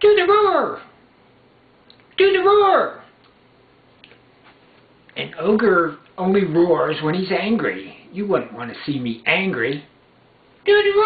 Do the roar! Do the roar! An ogre only roars when he's angry. You wouldn't want to see me angry. Do the roar!